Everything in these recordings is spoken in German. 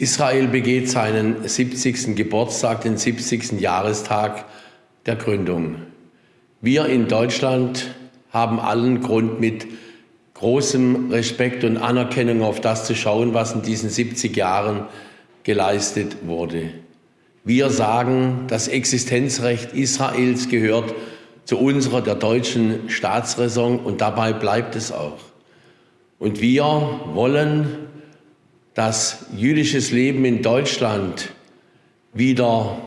Israel begeht seinen 70. Geburtstag, den 70. Jahrestag der Gründung. Wir in Deutschland haben allen Grund, mit großem Respekt und Anerkennung auf das zu schauen, was in diesen 70 Jahren geleistet wurde. Wir sagen, das Existenzrecht Israels gehört zu unserer, der deutschen Staatsräson und dabei bleibt es auch. Und wir wollen dass jüdisches Leben in Deutschland wieder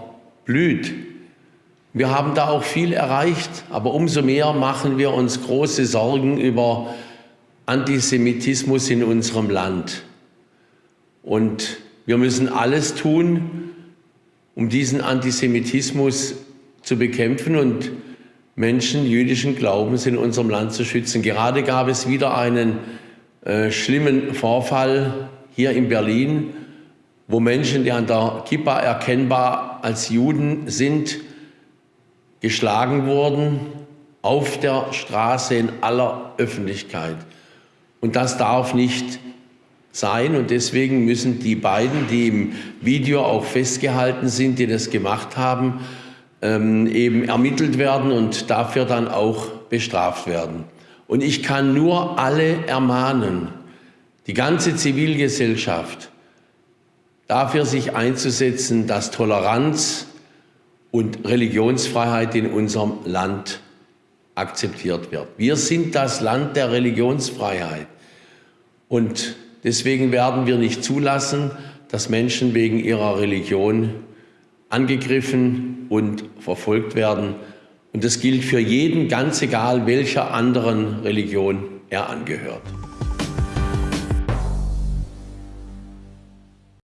blüht. Wir haben da auch viel erreicht, aber umso mehr machen wir uns große Sorgen über Antisemitismus in unserem Land. Und wir müssen alles tun, um diesen Antisemitismus zu bekämpfen und Menschen jüdischen Glaubens in unserem Land zu schützen. Gerade gab es wieder einen äh, schlimmen Vorfall hier in Berlin, wo Menschen, die an der Kippa erkennbar als Juden sind, geschlagen wurden auf der Straße in aller Öffentlichkeit. Und das darf nicht sein und deswegen müssen die beiden, die im Video auch festgehalten sind, die das gemacht haben, ähm, eben ermittelt werden und dafür dann auch bestraft werden. Und ich kann nur alle ermahnen, die ganze Zivilgesellschaft dafür sich einzusetzen, dass Toleranz und Religionsfreiheit in unserem Land akzeptiert wird. Wir sind das Land der Religionsfreiheit und deswegen werden wir nicht zulassen, dass Menschen wegen ihrer Religion angegriffen und verfolgt werden. Und das gilt für jeden, ganz egal welcher anderen Religion er angehört.